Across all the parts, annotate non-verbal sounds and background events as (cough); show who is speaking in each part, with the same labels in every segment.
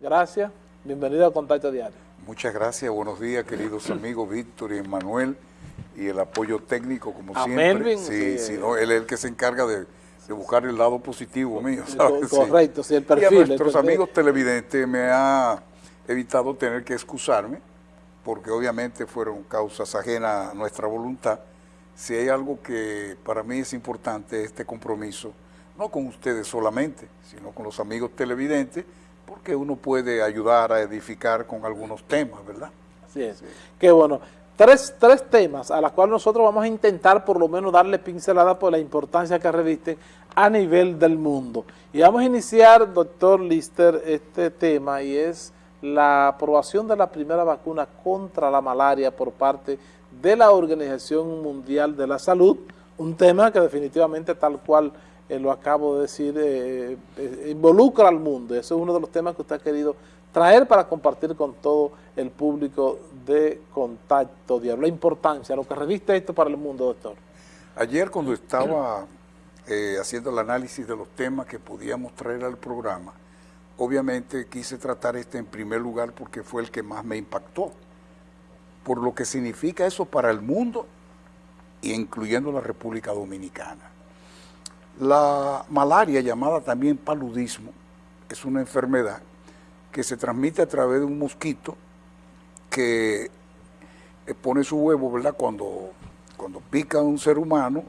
Speaker 1: Gracias. Bienvenido a Contacto Diario.
Speaker 2: Muchas gracias. Buenos días, queridos amigos Víctor y Manuel. Y el apoyo técnico, como siempre. sí, sí, no, él es el que se encarga de, buscar el lado positivo mío.
Speaker 1: Correcto, sí, el perfil.
Speaker 2: Y a nuestros amigos televidentes me ha evitado tener que excusarme, porque obviamente fueron causas ajenas a nuestra voluntad. Si hay algo que para mí es importante, este compromiso, no con ustedes solamente, sino con los amigos televidentes, porque uno puede ayudar a edificar con algunos temas, ¿verdad?
Speaker 1: Así es. Qué bueno. Tres, tres temas a los cuales nosotros vamos a intentar por lo menos darle pincelada por la importancia que revisten a nivel del mundo. Y vamos a iniciar, doctor Lister, este tema y es la aprobación de la primera vacuna contra la malaria por parte de la Organización Mundial de la Salud, un tema que definitivamente tal cual eh, lo acabo de decir, eh, eh, involucra al mundo. Ese es uno de los temas que usted ha querido traer para compartir con todo el público de Contacto Diario. La importancia, lo que reviste esto para el mundo, doctor.
Speaker 2: Ayer cuando estaba haciendo el análisis de los temas que podíamos traer al programa, obviamente quise tratar este en primer lugar porque fue el que más me impactó, por lo que significa eso para el mundo, incluyendo la República Dominicana. La malaria, llamada también paludismo, es una enfermedad que se transmite a través de un mosquito que eh, pone su huevo, ¿verdad? Cuando, cuando pica a un ser humano,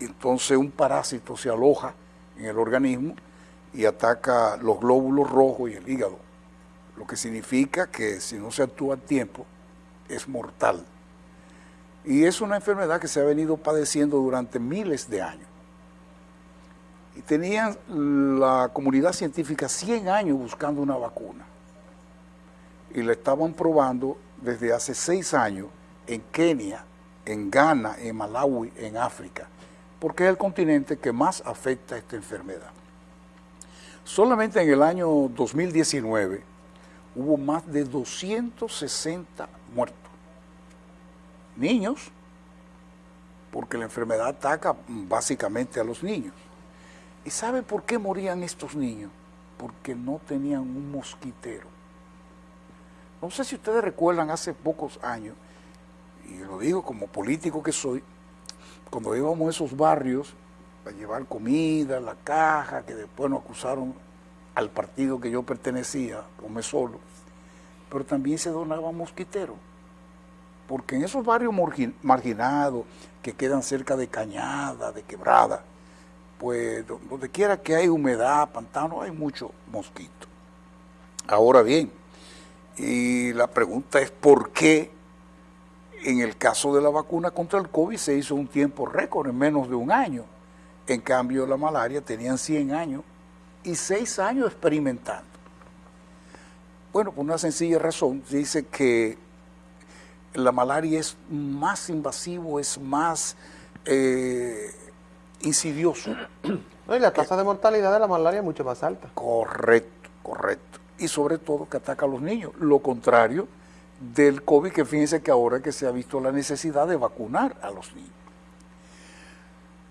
Speaker 2: entonces un parásito se aloja en el organismo y ataca los glóbulos rojos y el hígado, lo que significa que si no se actúa a tiempo, es mortal. Y es una enfermedad que se ha venido padeciendo durante miles de años tenían la comunidad científica 100 años buscando una vacuna y la estaban probando desde hace 6 años en Kenia, en Ghana, en Malawi, en África, porque es el continente que más afecta esta enfermedad. Solamente en el año 2019 hubo más de 260 muertos. Niños, porque la enfermedad ataca básicamente a los niños. ¿Y sabe por qué morían estos niños? Porque no tenían un mosquitero. No sé si ustedes recuerdan hace pocos años, y lo digo como político que soy, cuando íbamos a esos barrios a llevar comida, la caja, que después nos acusaron al partido que yo pertenecía, come solo, pero también se donaba mosquitero. Porque en esos barrios marginados que quedan cerca de cañada, de quebrada, pues donde quiera que hay humedad, pantano, hay mucho mosquito. Ahora bien, y la pregunta es por qué en el caso de la vacuna contra el COVID se hizo un tiempo récord en menos de un año. En cambio, la malaria tenían 100 años y 6 años experimentando. Bueno, por una sencilla razón, dice que la malaria es más invasivo, es más eh, insidioso. (clears throat)
Speaker 1: y la tasa de mortalidad de la malaria es mucho más alta.
Speaker 2: Correcto, correcto. Y sobre todo que ataca a los niños. Lo contrario del COVID, que fíjense que ahora que se ha visto la necesidad de vacunar a los niños.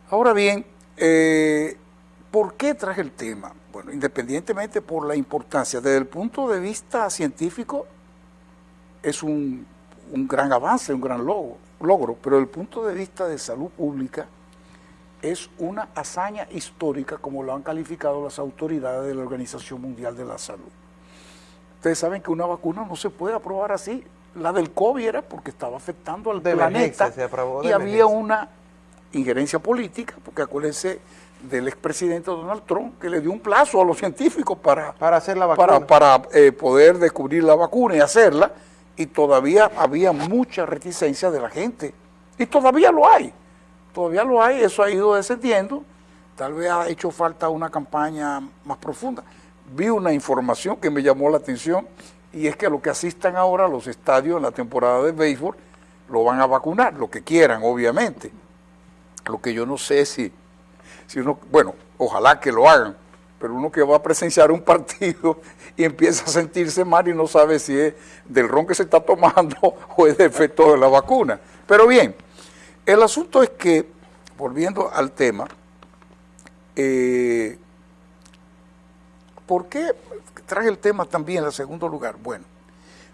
Speaker 2: Ahora bien, eh, ¿por qué traje el tema? Bueno, independientemente por la importancia, desde el punto de vista científico, es un, un gran avance, un gran logro, logro, pero desde el punto de vista de salud pública, es una hazaña histórica como lo han calificado las autoridades de la Organización Mundial de la Salud. Ustedes saben que una vacuna no se puede aprobar así. La del COVID era porque estaba afectando al planeta y había una injerencia política, porque acuérdense del expresidente Donald Trump que le dio un plazo a los científicos para,
Speaker 1: para hacer la vacuna.
Speaker 2: Para, eh, poder descubrir la vacuna y hacerla, y todavía había mucha reticencia de la gente. Y todavía lo hay todavía lo hay, eso ha ido descendiendo, tal vez ha hecho falta una campaña más profunda. Vi una información que me llamó la atención y es que los que asistan ahora a los estadios en la temporada de béisbol lo van a vacunar, lo que quieran, obviamente. Lo que yo no sé si, si uno, bueno, ojalá que lo hagan, pero uno que va a presenciar un (laughs) partido y empieza a sentirse mal y no sabe si es del ron que se está tomando (laughs) o es de efecto de la vacuna. Pero bien, el asunto es que, volviendo al tema, eh, ¿por qué traje el tema también en segundo lugar? Bueno,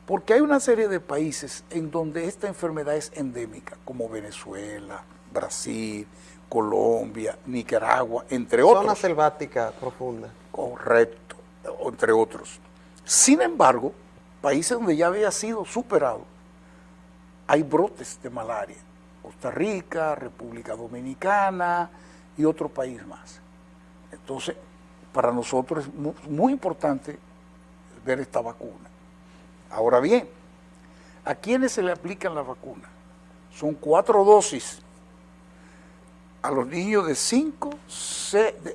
Speaker 2: porque hay una serie de países en donde esta enfermedad es endémica, como Venezuela, Brasil, Colombia, Nicaragua, entre otros.
Speaker 3: Zona selvática profunda.
Speaker 2: Correcto, entre otros. Sin embargo, países donde ya había sido superado, hay brotes de malaria. Costa Rica, República Dominicana y otro país más. Entonces, para nosotros es muy, importante ver esta vacuna. Ahora bien, ¿a quiénes se le aplican la vacuna? Son cuatro dosis a los niños de 5,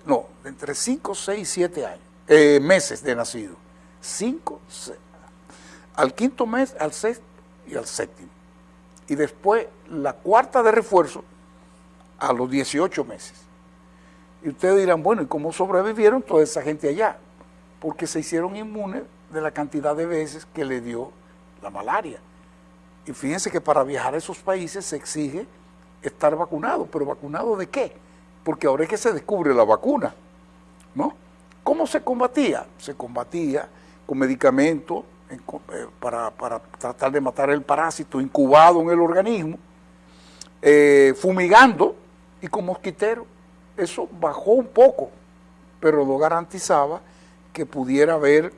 Speaker 2: no, de entre 5, 6 y 7 años, eh, meses de nacido. 5, al quinto mes, al sexto y al séptimo. Y después la cuarta de refuerzo a los 18 meses. Y ustedes dirán, bueno, ¿y cómo sobrevivieron toda esa gente allá? Porque se hicieron inmunes de la cantidad de veces que le dio la malaria. Y fíjense que para viajar a esos países se exige estar vacunado, pero ¿vacunado de qué? Porque ahora es que se descubre la vacuna, ¿no? ¿Cómo se combatía? Se combatía con medicamentos eh, para, tratar de matar el parásito incubado en el organismo, eh, fumigando y con mosquitero. Eso bajó un poco, pero no garantizaba que pudiera haber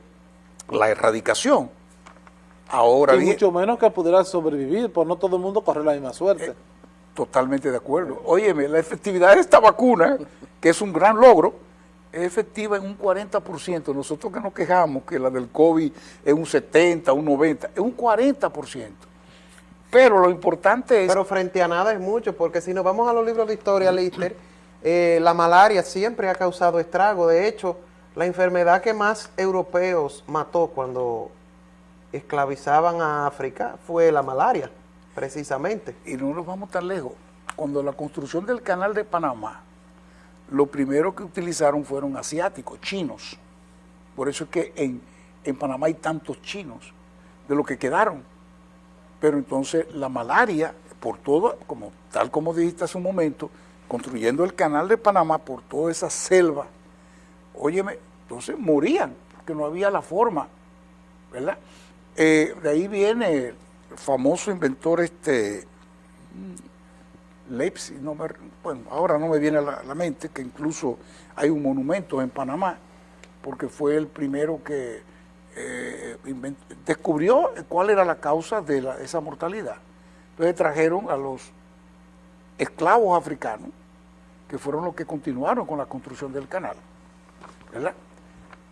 Speaker 2: la erradicación. Ahora
Speaker 1: y mucho menos que pudiera sobrevivir, por no todo el mundo corre la misma suerte. Eh,
Speaker 2: totalmente de acuerdo. Óyeme, la efectividad de esta vacuna, que es un gran logro, es efectiva en un 40%. Nosotros que nos quejamos que la del COVID es un 70, un 90, es un 40%. Pero lo importante es...
Speaker 3: Pero frente a nada es mucho, porque si nos vamos a los libros de historia, Lister, eh, la malaria siempre ha causado estrago. De hecho, la enfermedad que más europeos mató cuando esclavizaban a África fue la malaria, precisamente.
Speaker 2: Y no nos vamos tan lejos. Cuando la construcción del canal de Panamá, lo primero que utilizaron fueron asiáticos, chinos. Por eso es que en, en Panamá hay tantos chinos, de lo que quedaron. Pero entonces la malaria, por todo, como, tal como dijiste hace un momento, construyendo el canal de Panamá por toda esa selva, óyeme, entonces morían, porque no había la forma, ¿verdad? Eh, de ahí viene el famoso inventor este Leipzig, no bueno, ahora no me viene a la, mente que incluso hay un monumento en Panamá, porque fue el primero que eh, descubrió cuál era la causa de esa mortalidad. Entonces trajeron a los esclavos africanos, que fueron los que continuaron con la construcción del canal. ¿verdad?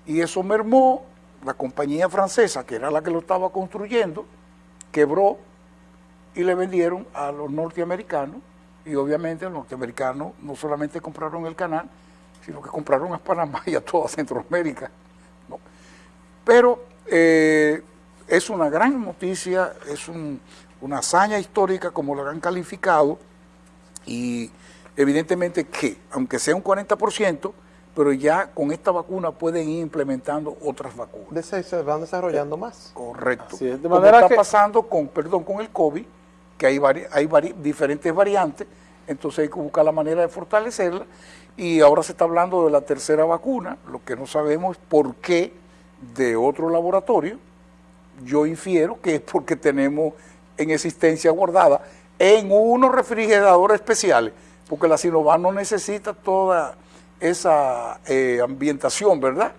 Speaker 2: Y eso mermó, la compañía francesa, que era la que lo estaba construyendo, quebró y le vendieron a los norteamericanos, y obviamente los norteamericanos no solamente compraron el canal, sino que compraron a Panamá y a toda Centroamérica. Pero eh, es una gran noticia, es una hazaña histórica como lo han calificado, y evidentemente que, aunque sea un 40%, pero ya con esta vacuna pueden ir implementando otras vacunas.
Speaker 3: Se van desarrollando más.
Speaker 2: Correcto. de manera Como está pasando con, perdón, con el COVID, que hay, hay diferentes variantes, entonces hay que buscar la manera de fortalecerla, y ahora se está hablando de la tercera vacuna, lo que no sabemos es por qué de otro laboratorio, yo infiero que es porque tenemos en existencia guardada en unos refrigeradores especiales, porque la Sinovac no necesita toda esa eh, ambientación, ¿verdad?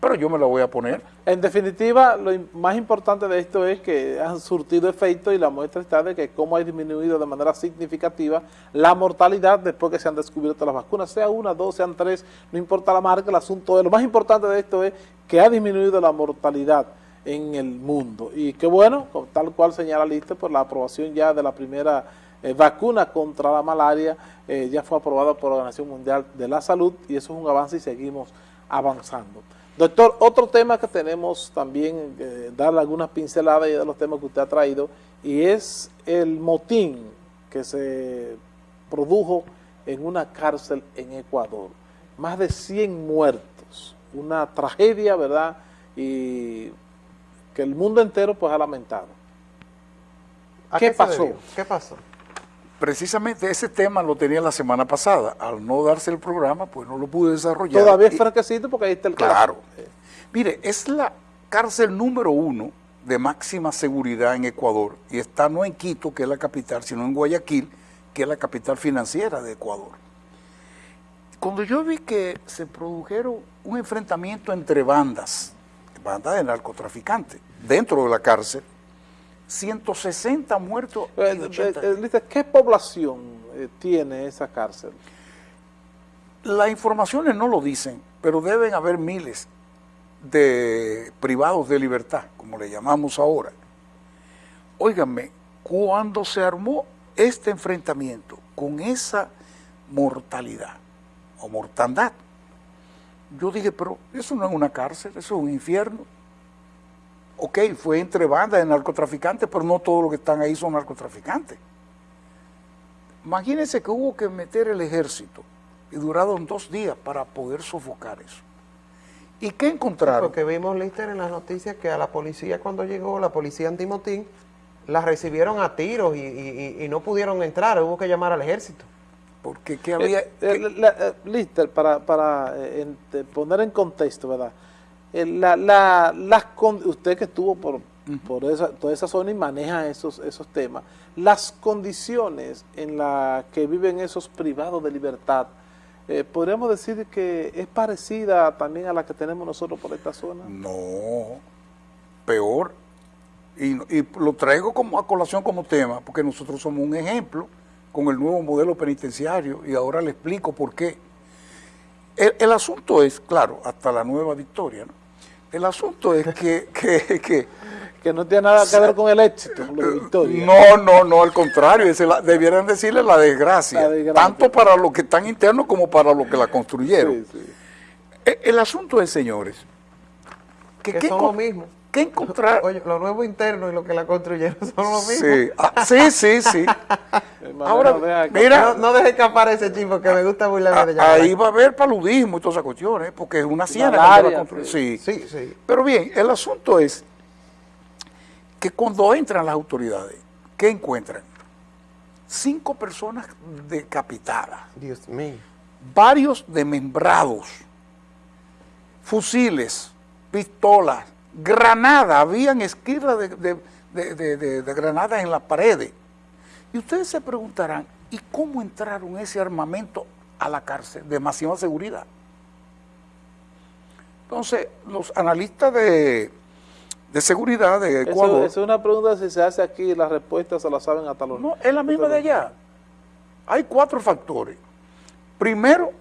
Speaker 2: Pero yo me la voy a poner.
Speaker 1: En definitiva, lo más importante de esto es que han surtido efecto y la muestra está de que cómo ha disminuido de manera significativa la mortalidad después que se han descubierto las vacunas, sea una, dos, sean tres, no importa la marca, el asunto es, lo más importante de esto es que ha disminuido la mortalidad en el mundo. Y qué bueno, tal cual señala Liste, por la aprobación ya de la primera eh, vacuna contra la malaria eh, ya fue aprobada por la Organización Mundial de la Salud y eso es un avance y seguimos avanzando. Doctor, otro tema que tenemos también, eh, darle algunas pinceladas de los temas que usted ha traído, y es el motín que se produjo en una cárcel en Ecuador. Más de 100 muertos, una tragedia, ¿verdad? Y que el mundo entero pues ha lamentado.
Speaker 3: ¿Qué, pasó? ¿Qué pasó?
Speaker 2: Precisamente ese tema lo tenía la semana pasada. Al no darse el programa, pues no lo pude desarrollar.
Speaker 1: Todavía es franquecito porque ahí está el
Speaker 2: Claro. Mire, es la cárcel número uno de máxima seguridad en Ecuador y está no en Quito, que es la capital, sino en Guayaquil, que es la capital financiera de Ecuador. Cuando yo vi que se produjeron un enfrentamiento entre bandas, bandas de narcotraficantes, dentro de la cárcel, 160 muertos. y 80
Speaker 1: eh, eh, ¿Qué población eh, tiene esa cárcel?
Speaker 2: Las informaciones no lo dicen, pero deben haber miles de privados de libertad, como le llamamos ahora. Óiganme, cuando se armó este enfrentamiento con esa mortalidad o mortandad, yo dije, pero eso no es una cárcel, eso es un infierno. Ok, fue entre bandas de narcotraficantes, pero no todos los que están ahí son narcotraficantes. Imagínense que hubo que meter el ejército y duraron dos días para poder sofocar eso. ¿Y qué encontraron?
Speaker 3: Porque vimos, Lister, en las noticias que a la policía cuando llegó, la policía antimotín, la recibieron a tiros y, y- y- y no pudieron entrar, hubo que llamar al ejército.
Speaker 2: Porque ¿qué había?
Speaker 1: Eh, eh, la- eh, Lister, para, eh, poner en contexto, ¿verdad? Eh, la, la, las con- usted que estuvo por, por esa, toda esa zona y maneja esos, esos temas, las condiciones en las que viven esos privados de libertad, eh, podríamos decir que es parecida también a la que tenemos nosotros por esta zona.
Speaker 2: No, peor. Y, y lo traigo como a colación como tema, porque nosotros somos un ejemplo con el nuevo modelo penitenciario y ahora le explico por qué. El, el asunto es, claro, hasta la nueva victoria, ¿no? El asunto es que, (laughs) que, que
Speaker 1: Que no tiene nada que ver con el éxito, con la victoria.
Speaker 2: no, no, no, al contrario, es la- debieran decirle la desgracia,
Speaker 1: La desgracia.
Speaker 2: tanto para los que están internos como para los que la construyeron.
Speaker 1: Sí, sí.
Speaker 2: El, el asunto es, señores, que,
Speaker 3: Que
Speaker 2: ¿qué
Speaker 3: son lo mismo.
Speaker 2: ¿Qué encontrar? (laughs)
Speaker 3: Oye, los nuevos internos y los que la construyeron son lo mismo.
Speaker 2: Sí, ah, sí, sí, sí.
Speaker 1: Hermano,
Speaker 2: Ahora,
Speaker 1: no deja que-
Speaker 2: mira,
Speaker 3: No, no deje escapar ese chico que me gusta burlarme de
Speaker 2: a-
Speaker 3: ella.
Speaker 2: ahí va a haber paludismo y todas esas cuestiones, porque es una construyen.
Speaker 1: sí.
Speaker 2: sí.
Speaker 3: Sí, sí.
Speaker 2: Pero bien, el asunto es que cuando entran las autoridades, ¿qué encuentran? Cinco personas decapitadas,
Speaker 3: Dios mío.
Speaker 2: varios desmembrados, fusiles, pistolas, granadas, habían esquirlas de, de- de- de- de- de granadas en las paredes. Y ustedes se preguntarán, ¿y cómo entraron ese armamento a la cárcel? Demasiada seguridad. Entonces, los analistas de, de seguridad de Ecuador...
Speaker 1: eso es una pregunta si se hace aquí, las respuestas se las saben hasta los...
Speaker 2: No, es la misma de allá. Hay cuatro factores. Primero,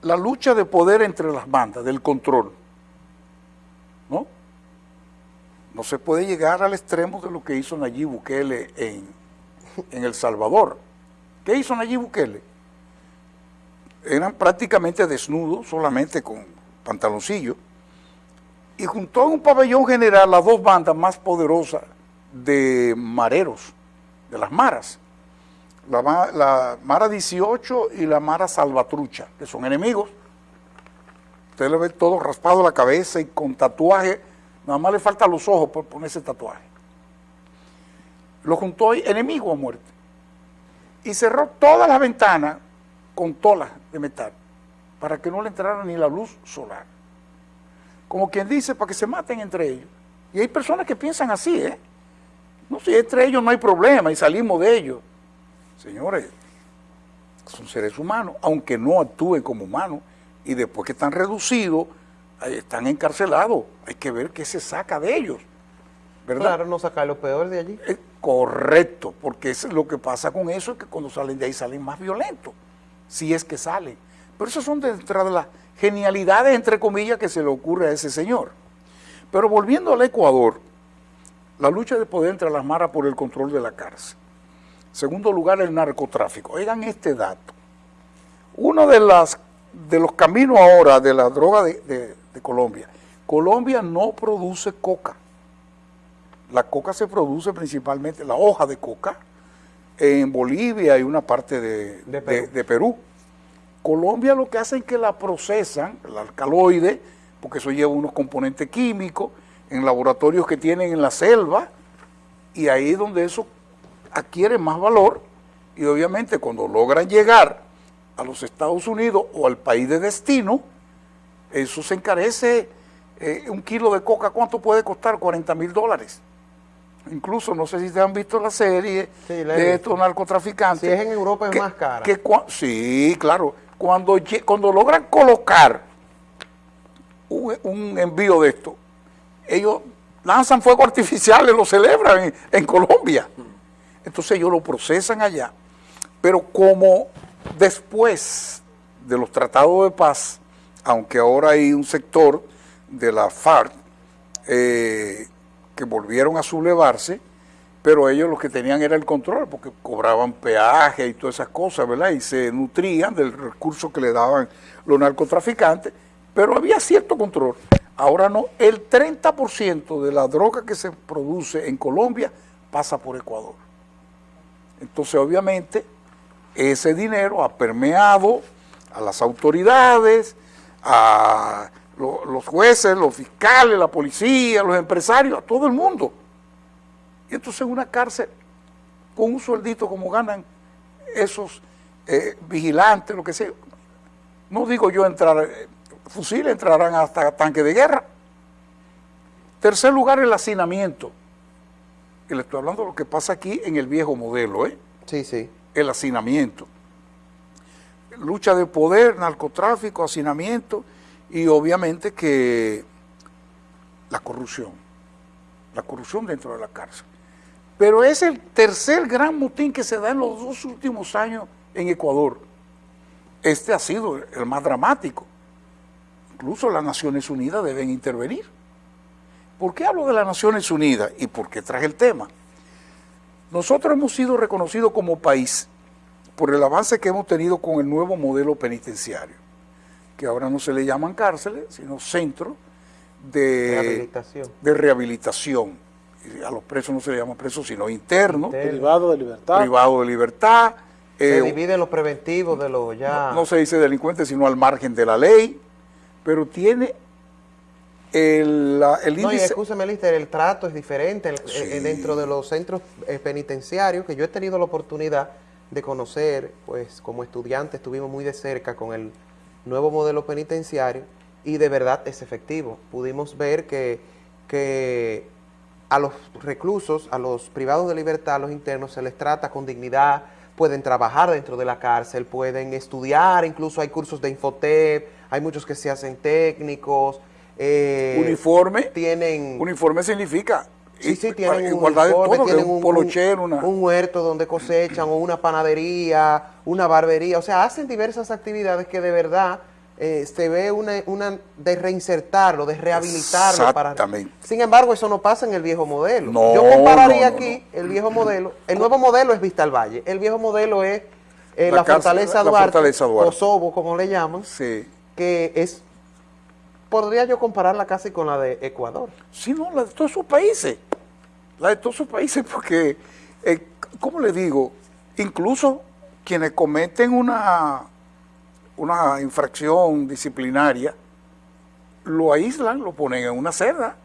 Speaker 2: la lucha de poder entre las bandas, del control. ¿No? No se puede llegar al extremo de lo que hizo Nayib Bukele en, en El Salvador. ¿Qué hizo Nayib Bukele? Eran prácticamente desnudos, solamente con pantaloncillos, y juntó en un pabellón general las dos bandas más poderosas de mareros, de las maras. La, ma- la Mara 18 y la Mara Salvatrucha, que son enemigos. Usted le ve todo raspado la cabeza y con tatuaje, nada más le faltan los ojos por ponerse tatuaje. Lo juntó enemigo a muerte. Y cerró todas las ventanas con tolas de metal, para que no le entrara ni la luz solar. Como quien dice, para que se maten entre ellos. Y hay personas que piensan así, ¿eh? No, si entre ellos no hay problema y salimos de ellos. Señores, son seres humanos, aunque no actúen como humanos, y después que están reducidos, están encarcelados, hay que ver qué se saca de ellos, ¿verdad?
Speaker 3: Claro, no sacar lo peor de allí.
Speaker 2: Eh, correcto, porque es lo que pasa con eso es que cuando salen de ahí salen más violentos, si es que salen. Pero esas son dentro de las genialidades, entre comillas, que se le ocurre a ese señor. Pero volviendo al Ecuador, la lucha de poder entre las maras por el control de la cárcel. Segundo lugar, el narcotráfico. Oigan este dato. Uno de, las, de los caminos ahora de la droga de, de- de Colombia. Colombia no produce coca. La coca se produce principalmente, la hoja de coca, en Bolivia y una parte de,
Speaker 3: De Perú.
Speaker 2: de- de Perú. Colombia lo que hace es que la procesan, el alcaloide, porque eso lleva unos componentes químicos, en laboratorios que tienen en la selva, y ahí es donde eso adquiere más valor Y obviamente cuando logran llegar a los Estados Unidos o al país de destino, eso se encarece. Eh, un kilo de coca, ¿cuánto puede costar? 40 mil dólares. Incluso, no sé si te han visto la serie de estos narcotraficantes. Si
Speaker 3: es en Europa es más cara.
Speaker 2: sí, claro. Cuando, cuando logran colocar un, envío de esto, ellos lanzan fuego artificial y lo celebran en, en Colombia. Entonces ellos lo procesan allá. Pero como después de los tratados de paz, aunque ahora hay un sector de la FARC eh, que volvieron a sublevarse, pero ellos lo que tenían era el control, porque cobraban peaje y todas esas cosas, ¿verdad? Y se nutrían del recurso que le daban los narcotraficantes, pero había cierto control. Ahora no, el 30% de la droga que se produce en Colombia pasa por Ecuador. Entonces, obviamente, ese dinero ha permeado a las autoridades, a los jueces, los fiscales, la policía, los empresarios, a todo el mundo. Y entonces en una cárcel, con un sueldito como ganan esos eh, vigilantes, lo que sea, no digo yo entrar, eh, fusiles entrarán hasta tanque de guerra. Tercer lugar, el hacinamiento. Y le estoy hablando de lo que pasa aquí en el viejo modelo, ¿eh?
Speaker 3: Sí, sí.
Speaker 2: El hacinamiento. Lucha de poder, narcotráfico, hacinamiento y obviamente que la corrupción, la corrupción dentro de la cárcel. Pero es el tercer gran motín que se da en los dos últimos años en Ecuador. Este ha sido el más dramático. Incluso las Naciones Unidas deben intervenir. ¿Por qué hablo de las Naciones Unidas y por qué traje el tema? Nosotros hemos sido reconocidos como país por el avance que hemos tenido con el nuevo modelo penitenciario que ahora no se le llaman cárceles, sino centros de rehabilitación. De rehabilitación. A los presos no se le llaman presos, sino internos.
Speaker 1: Privado de libertad.
Speaker 2: Privado de libertad.
Speaker 3: Se eh, dividen los preventivos de los ya...
Speaker 2: No, se dice delincuentes, sino al margen de la ley, pero tiene el, el
Speaker 3: índice... No, y escúchame, Lister, el trato es diferente eh, dentro de los centros eh, penitenciarios, que yo he tenido la oportunidad de conocer, pues como estudiante estuvimos muy de cerca con el nuevo modelo penitenciario y de verdad es efectivo. Pudimos ver que, que a los reclusos, a los privados de libertad, a los internos, se les trata con dignidad, pueden trabajar dentro de la cárcel, pueden estudiar, incluso hay cursos de Infotep, hay muchos que se hacen técnicos.
Speaker 2: Eh, uniforme.
Speaker 3: Tienen...
Speaker 2: Uniforme significa
Speaker 3: Sí, sí, tienen un, un, huerto donde cosechan, o una panadería, una barbería, o sea, hacen diversas actividades que de verdad eh, se ve una, una de reinsertarlo, de rehabilitarlo.
Speaker 2: Exactamente.
Speaker 3: Sin embargo, eso no pasa en el viejo modelo. Yo compararía aquí el viejo modelo, el nuevo modelo es Vista al Valle, el viejo modelo es eh, la, fortaleza, Duarte, Kosovo, como le llaman, que es podría yo compararla casi con la de Ecuador.
Speaker 2: Sí, no, la de todos sus países. La de todos sus países porque, eh, ¿cómo le digo? Incluso quienes cometen una, una infracción disciplinaria, lo aíslan, lo ponen en una celda.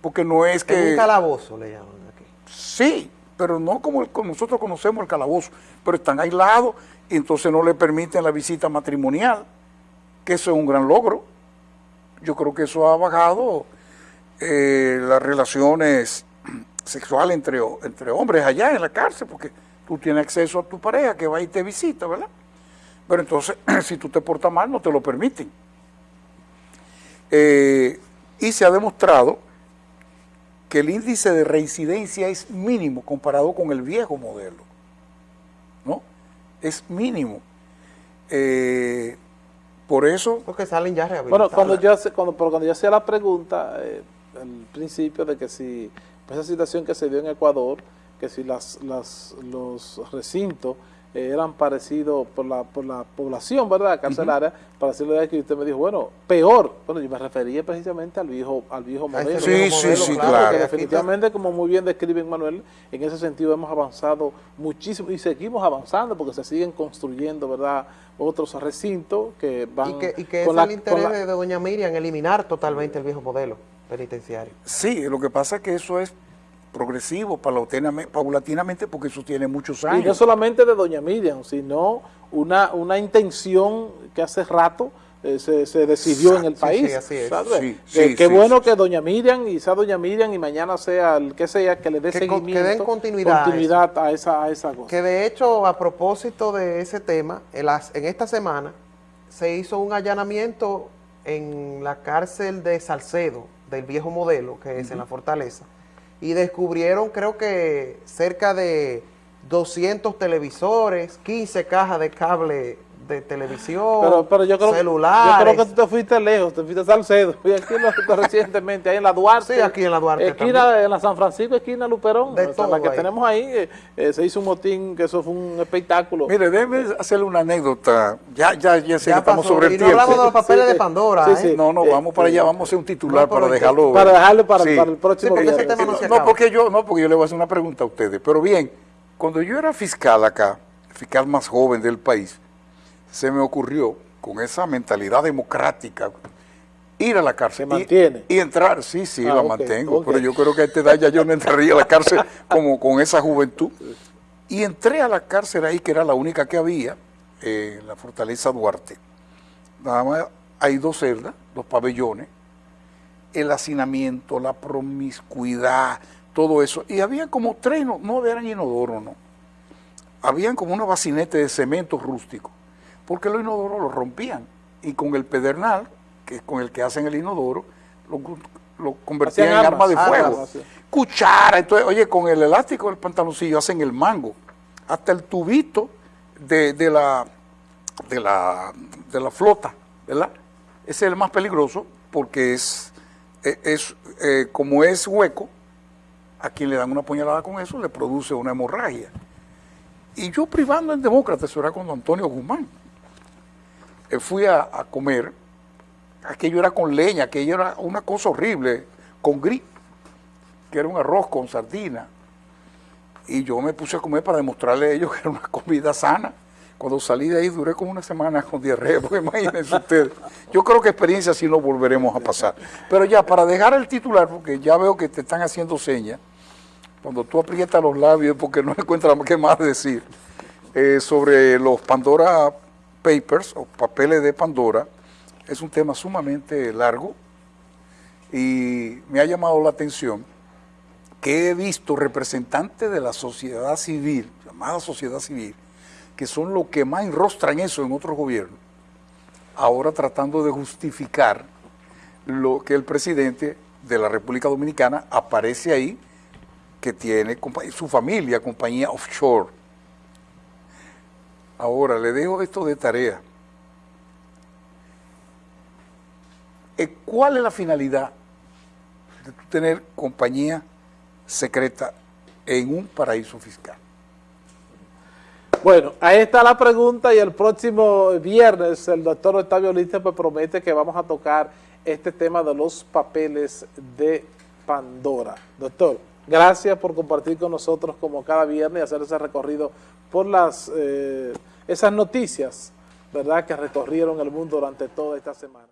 Speaker 2: Porque no es que...
Speaker 3: En un calabozo le llaman aquí.
Speaker 2: Sí, pero no como, el, como nosotros conocemos el calabozo. Pero están aislados y entonces no le permiten la visita matrimonial, que eso es un gran logro yo creo que eso ha bajado eh, las relaciones (clears throat) sexuales entre, entre hombres allá en la cárcel, porque tú tienes acceso a tu pareja que va y te visita, ¿verdad? Pero entonces, (clears throat) si tú te portas mal, no te lo permiten. Eh, y se ha demostrado que el índice de reincidencia es mínimo comparado con el viejo modelo. ¿No? Es mínimo. Eh, por eso...
Speaker 3: Porque salen ya
Speaker 1: rehabilitados. Bueno, cuando yo, cuando, cuando yo hacía la pregunta, eh, al principio de que si esa situación que se dio en Ecuador, que si las, las los recintos eh, eran parecidos por la, por la población, ¿verdad?, carcelaria, para decirle de que usted me dijo, bueno, peor. Bueno, yo me refería precisamente al viejo al viejo modelo.
Speaker 2: Sí, sí, sí, claro.
Speaker 1: definitivamente, como muy bien describe Manuel, en ese sentido hemos avanzado muchísimo y seguimos avanzando porque se siguen construyendo, ¿verdad?, otros recintos que van...
Speaker 3: Y que, y que es el interés de doña Miriam eliminar totalmente el viejo modelo penitenciario.
Speaker 2: Sí, lo que pasa es que eso es progresivo, paulatinamente, paulatinamente, porque eso tiene muchos
Speaker 1: Y
Speaker 2: años.
Speaker 1: no solamente de doña Miriam, sino una, una intención que hace rato eh, se, se decidió en el país.
Speaker 3: sí, así es.
Speaker 1: ¿sabes?
Speaker 2: Sí,
Speaker 1: Que-
Speaker 2: sí,
Speaker 1: qué bueno que doña Miriam y sea doña Miriam y mañana sea el que sea que le dé
Speaker 3: Que con- que
Speaker 1: seguimiento,
Speaker 3: den continuidad a
Speaker 1: continuidad a, esa, a esa cosa.
Speaker 3: Que de hecho, a propósito de ese tema, en, las- en esta semana se hizo un allanamiento en la cárcel de Salcedo, del viejo modelo, que es en la Fortaleza, y descubrieron creo que cerca de 200 televisores, 15 cajas de cable de televisión,
Speaker 1: Pero, pero yo creo,
Speaker 3: celulares.
Speaker 1: yo creo que tú te fuiste lejos, te fuiste a Salcedo. (laughs) Y aquí no, recientemente, ahí en la Duarte.
Speaker 3: Sí, aquí en la Duarte
Speaker 1: Esquina, en la San Francisco, esquina Luperón.
Speaker 3: De
Speaker 1: o sea,
Speaker 3: todo
Speaker 1: la que
Speaker 3: ahí.
Speaker 1: tenemos ahí, eh, eh, se hizo un motín, que eso fue un espectáculo.
Speaker 2: Mire, déjeme hacerle una anécdota. Ya, ya, ya sé
Speaker 3: Ya
Speaker 2: que estamos sobre el
Speaker 3: y no
Speaker 2: tiempo.
Speaker 3: hablamos de los papeles
Speaker 1: Sí,
Speaker 3: de. Pandora,
Speaker 1: Sí,
Speaker 3: ¿eh?
Speaker 1: sí.
Speaker 2: No, no,
Speaker 1: Eh,
Speaker 2: vamos para allá, vamos a hacer un titular
Speaker 3: No,
Speaker 2: para dejarlo.
Speaker 1: para dejarlo para,
Speaker 2: Sí.
Speaker 1: para el próximo
Speaker 3: Sí, porque ese tema no se
Speaker 2: no,
Speaker 3: acaba.
Speaker 2: porque yo, no, porque yo le voy a hacer una pregunta a ustedes. Pero bien, cuando yo era fiscal acá, fiscal más joven del país, se me ocurrió, con esa mentalidad democrática, ir a la cárcel.
Speaker 1: ¿Se
Speaker 2: y-
Speaker 1: mantiene?
Speaker 2: Y, entrar, sí, sí,
Speaker 1: Ah,
Speaker 2: la mantengo. Pero yo creo que a esta edad ya yo no entraría a la cárcel (laughs) como con esa juventud. Y entré a la cárcel ahí, que era la única que había, eh, en la Fortaleza Duarte. Nada más hay dos celdas, dos pabellones, el hacinamiento, la promiscuidad, todo eso. Y había como tres, no, no eran inodoros, no. Habían como unos bacinetes de cemento rústico, porque los inodoros los rompían. Y con el pedernal, que es con el que hacen el inodoro, lo, lo convertían en arma de
Speaker 1: armas,
Speaker 2: fuego.
Speaker 1: armas.
Speaker 2: Cuchara, entonces, oye, con el elástico del pantaloncillo hacen el mango. Hasta el tubito de, de la, de, la, de la flota, ¿verdad? Ese es el más peligroso porque es, es, es, eh, como es hueco, a quien le dan una puñalada con eso le produce una hemorragia. Y yo privando en demócrata, eso era con Antonio Guzmán. Eh, fui a, comer, aquello era con leña, aquello era una cosa horrible, con gris, que era un arroz con sardina. Y yo me puse a comer para demostrarle a ellos que era una (laughs) comida sana. Cuando salí de ahí duré como una semana con diarrea, (laughs) porque imagínense ustedes. Yo creo que experiencia así no volveremos a pasar. Pero ya, para dejar el titular, porque ya veo que te están haciendo señas, cuando tú aprietas los labios porque no (laughs) encuentras qué más decir, eh, sobre los Pandora Papers o papeles de Pandora, es un tema sumamente largo y me ha llamado la atención que he visto representantes de la sociedad civil, llamada sociedad civil, que son los que más enrostran eso en otros gobiernos, ahora tratando de justificar lo que el presidente de la República Dominicana aparece ahí, que tiene su familia, compañía offshore. Ahora, le dejo esto de tarea. Eh, ¿Cuál es la finalidad de tener compañía secreta en un paraíso fiscal?
Speaker 1: Bueno, ahí está la pregunta y el próximo viernes el doctor Octavio Liste pues promete que vamos a tocar este tema de los papeles de Pandora. Doctor, gracias por compartir con nosotros como cada viernes y hacer ese recorrido por las eh, esas noticias, ¿verdad?, que recorrieron el mundo durante toda esta semana.